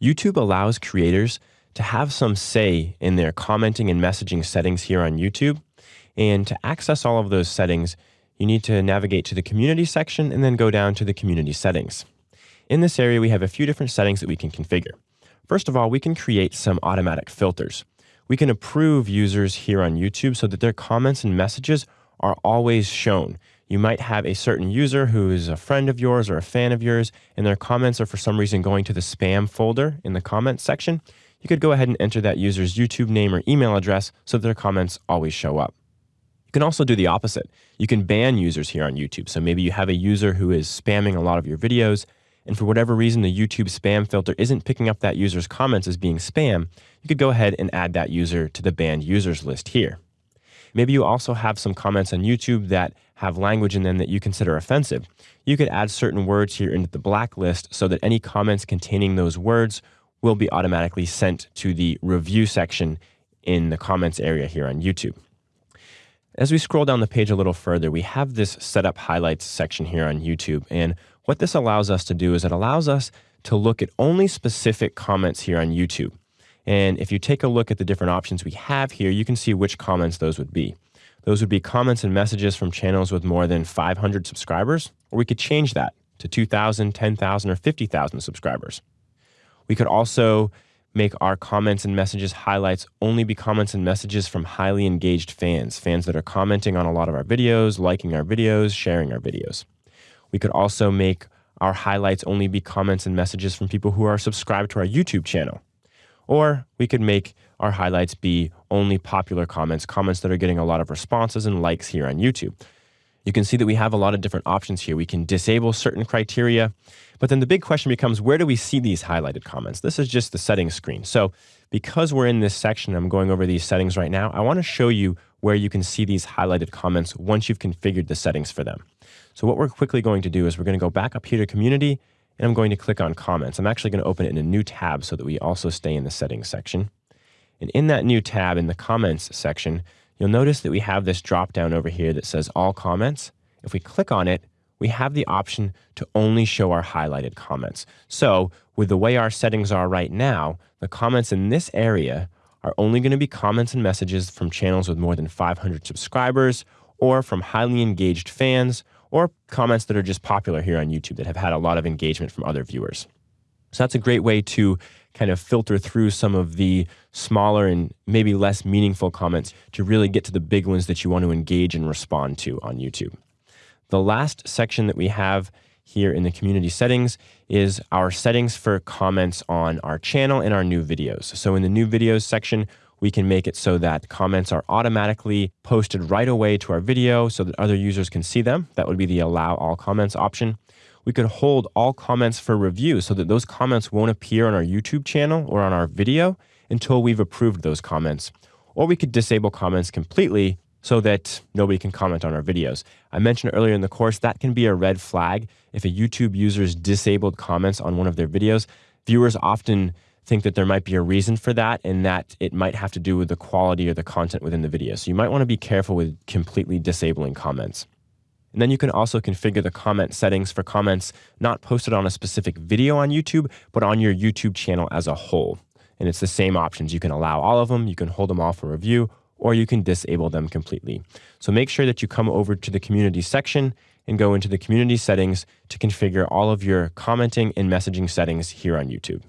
YouTube allows creators to have some say in their commenting and messaging settings here on YouTube. And to access all of those settings, you need to navigate to the community section and then go down to the community settings. In this area, we have a few different settings that we can configure. First of all, we can create some automatic filters. We can approve users here on YouTube so that their comments and messages are always shown. You might have a certain user who is a friend of yours or a fan of yours, and their comments are for some reason going to the spam folder in the comments section. You could go ahead and enter that user's YouTube name or email address so that their comments always show up. You can also do the opposite. You can ban users here on YouTube. So maybe you have a user who is spamming a lot of your videos and for whatever reason the YouTube spam filter isn't picking up that user's comments as being spam, you could go ahead and add that user to the banned users list here. Maybe you also have some comments on YouTube that have language in them that you consider offensive. You could add certain words here into the blacklist so that any comments containing those words will be automatically sent to the review section in the comments area here on YouTube. As we scroll down the page a little further, we have this setup highlights section here on YouTube. And what this allows us to do is it allows us to look at only specific comments here on YouTube. And if you take a look at the different options we have here, you can see which comments those would be. Those would be comments and messages from channels with more than 500 subscribers, or we could change that to 2,000, 10,000, or 50,000 subscribers. We could also make our comments and messages highlights only be comments and messages from highly engaged fans, fans that are commenting on a lot of our videos, liking our videos, sharing our videos. We could also make our highlights only be comments and messages from people who are subscribed to our YouTube channel. Or we could make our highlights be only popular comments, comments that are getting a lot of responses and likes here on YouTube. You can see that we have a lot of different options here. We can disable certain criteria, but then the big question becomes where do we see these highlighted comments? This is just the settings screen. So because we're in this section, I'm going over these settings right now, I want to show you where you can see these highlighted comments once you've configured the settings for them. So what we're quickly going to do is we're going to go back up here to community and I'm going to click on comments. I'm actually going to open it in a new tab so that we also stay in the settings section. And in that new tab in the comments section, you'll notice that we have this drop down over here that says all comments. If we click on it, we have the option to only show our highlighted comments. So with the way our settings are right now, the comments in this area are only going to be comments and messages from channels with more than 500 subscribers or from highly engaged fans or comments that are just popular here on YouTube that have had a lot of engagement from other viewers. So that's a great way to kind of filter through some of the smaller and maybe less meaningful comments to really get to the big ones that you want to engage and respond to on YouTube. The last section that we have here in the community settings is our settings for comments on our channel and our new videos. So in the new videos section, we can make it so that comments are automatically posted right away to our video so that other users can see them. That would be the allow all comments option. We could hold all comments for review so that those comments won't appear on our YouTube channel or on our video until we've approved those comments. Or we could disable comments completely so that nobody can comment on our videos. I mentioned earlier in the course that can be a red flag if a YouTube user's disabled comments on one of their videos. Viewers often think that there might be a reason for that and that it might have to do with the quality or the content within the video. So you might want to be careful with completely disabling comments. And then you can also configure the comment settings for comments not posted on a specific video on YouTube, but on your YouTube channel as a whole. And it's the same options. You can allow all of them, you can hold them all for review, or you can disable them completely. So make sure that you come over to the community section and go into the community settings to configure all of your commenting and messaging settings here on YouTube.